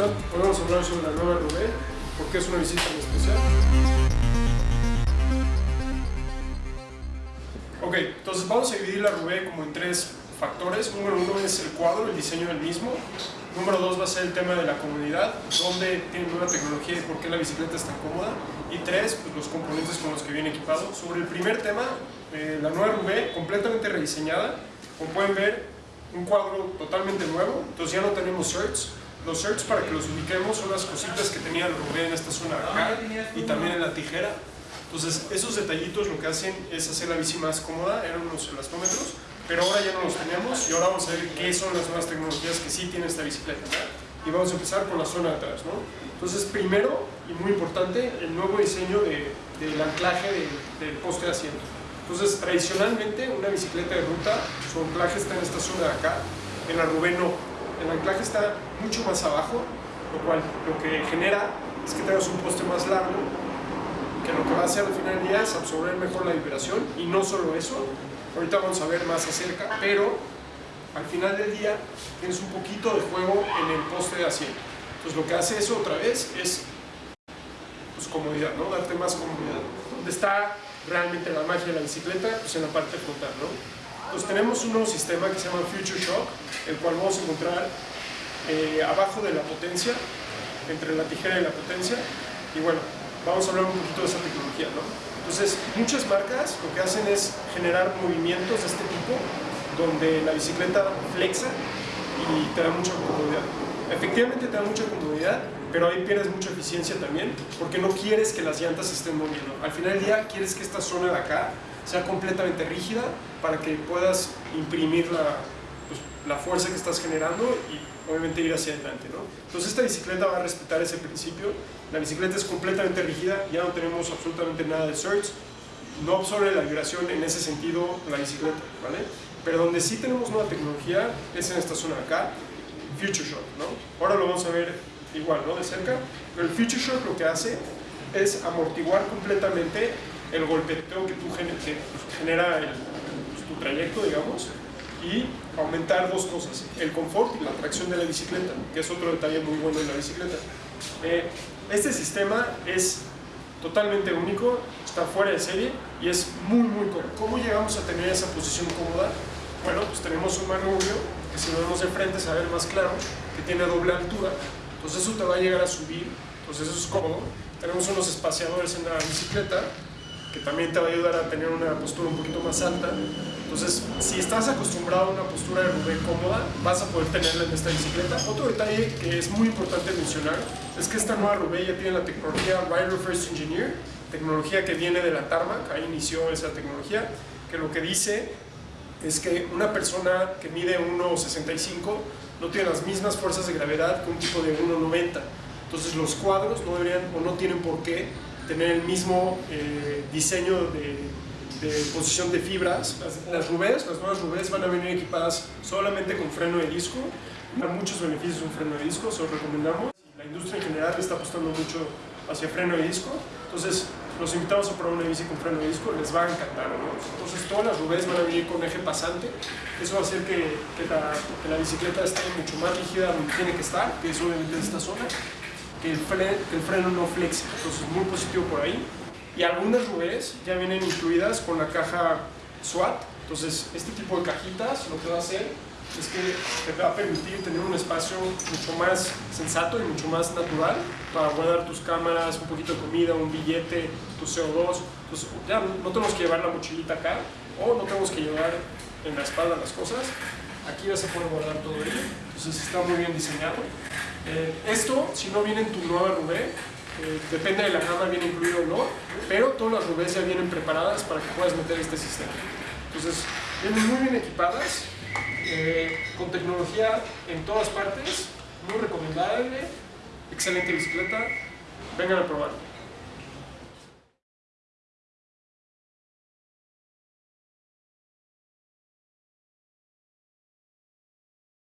están? Hoy vamos a hablar sobre la nueva Rubé, porque es una visita especial. Ok, entonces vamos a dividir la Rubé como en tres factores. Número uno es el cuadro, el diseño del mismo. Número dos va a ser el tema de la comodidad, dónde tiene nueva tecnología y por qué la bicicleta es tan cómoda. Y tres, pues los componentes con los que viene equipado. Sobre el primer tema, eh, la nueva Rubé completamente rediseñada. Como pueden ver, un cuadro totalmente nuevo, entonces ya no tenemos shirts. Los shirts para que los ubiquemos son las cositas que tenía el Rubén en esta zona de acá y también en la tijera. Entonces esos detallitos lo que hacen es hacer la bici más cómoda, eran unos elastómetros, pero ahora ya no los tenemos y ahora vamos a ver qué son las nuevas tecnologías que sí tiene esta bicicleta. Y vamos a empezar por la zona de atrás. ¿no? Entonces primero, y muy importante, el nuevo diseño de, del anclaje del poste de asiento. Entonces, tradicionalmente, una bicicleta de ruta, su anclaje está en esta zona de acá, en la Rubén no. El anclaje está mucho más abajo, lo cual lo que genera es que tengas un poste más largo, que lo que va a hacer al final del día es absorber mejor la vibración, y no solo eso, ahorita vamos a ver más acerca, pero al final del día tienes un poquito de juego en el poste de asiento. Entonces lo que hace eso otra vez es pues, comodidad, ¿no? Darte más comodidad. ¿Dónde está realmente la magia de la bicicleta? Pues en la parte frontal, ¿no? Entonces tenemos un nuevo sistema que se llama Future Shock, el cual vamos a encontrar eh, abajo de la potencia, entre la tijera y la potencia, y bueno, vamos a hablar un poquito de esa tecnología, ¿no? Entonces, muchas marcas lo que hacen es generar movimientos de este tipo, donde la bicicleta flexa y te da mucha comodidad. Efectivamente te da mucha comodidad, pero ahí pierdes mucha eficiencia también, porque no quieres que las llantas se estén moviendo. Al final del día quieres que esta zona de acá sea completamente rígida para que puedas imprimir la, pues, la fuerza que estás generando y obviamente ir hacia adelante. ¿no? Entonces esta bicicleta va a respetar ese principio. La bicicleta es completamente rígida, ya no tenemos absolutamente nada de surge, no absorbe la vibración en ese sentido la bicicleta, ¿vale? Pero donde sí tenemos nueva tecnología es en esta zona de acá, Future Shock, ¿no? Ahora lo vamos a ver igual, ¿no? De cerca, pero el Future Shock lo que hace es amortiguar completamente el golpeteo que, tú genera el, pues, tu trayecto, digamos, y aumentar dos cosas, el confort y la tracción de la bicicleta, que es otro detalle muy bueno de la bicicleta. Eh, este sistema es totalmente único, está fuera de serie y es muy muy cómodo. ¿Cómo llegamos a tener esa posición cómoda? Bueno, pues tenemos un manubrio que si lo vemos de frente se va a ver más claro, que tiene doble altura, entonces eso te va a llegar a subir, entonces eso es cómodo. Tenemos unos espaciadores en la bicicleta que también te va a ayudar a tener una postura un poquito más alta. Entonces, si estás acostumbrado a una postura de Rubén cómoda, vas a poder tenerla en esta bicicleta. Otro detalle que es muy importante mencionar es que esta nueva Rubén ya tiene la tecnología Rider First Engineer, tecnología que viene de la Tarmac, ahí inició esa tecnología, que lo que dice es que una persona que mide 1,65 no tiene las mismas fuerzas de gravedad que un tipo de 1,90. Entonces los cuadros no deberían o no tienen por qué tener el mismo eh, diseño de, de, posición de fibras. Las, las Rubés, las nuevas Rubés van a venir equipadas solamente con freno de disco. Da muchos beneficios un freno de disco, se los recomendamos. La industria en general está apostando mucho hacia freno de disco. Entonces los invitamos a probar una bici con freno de disco, les va a encantar. ¿no? Entonces todas las Rubés van a venir con eje pasante. Eso va a hacer que, que, la, que la bicicleta esté mucho más rígida donde tiene que estar, que es obviamente en esta zona que el, freno, que el freno no flexe, entonces muy positivo por ahí. Y algunas Rubés ya vienen incluidas con la caja SWAT, entonces este tipo de cajitas lo que va a hacer es que te va a permitir tener un espacio mucho más sensato y mucho más natural para guardar tus cámaras, un poquito de comida, un billete, tu CO2. Entonces ya no tenemos que llevar la mochilita acá o no tenemos que llevar en la espalda las cosas. Aquí vas a poder guardar todo ello, entonces está muy bien diseñado. Eh, esto, si no viene en tu nueva Rubé, eh, depende de la gama, viene incluido o no, pero todas las Rubés ya vienen preparadas para que puedas meter este sistema. Entonces, vienen muy bien equipadas, eh, con tecnología en todas partes, muy recomendable, excelente bicicleta, vengan a probarlo.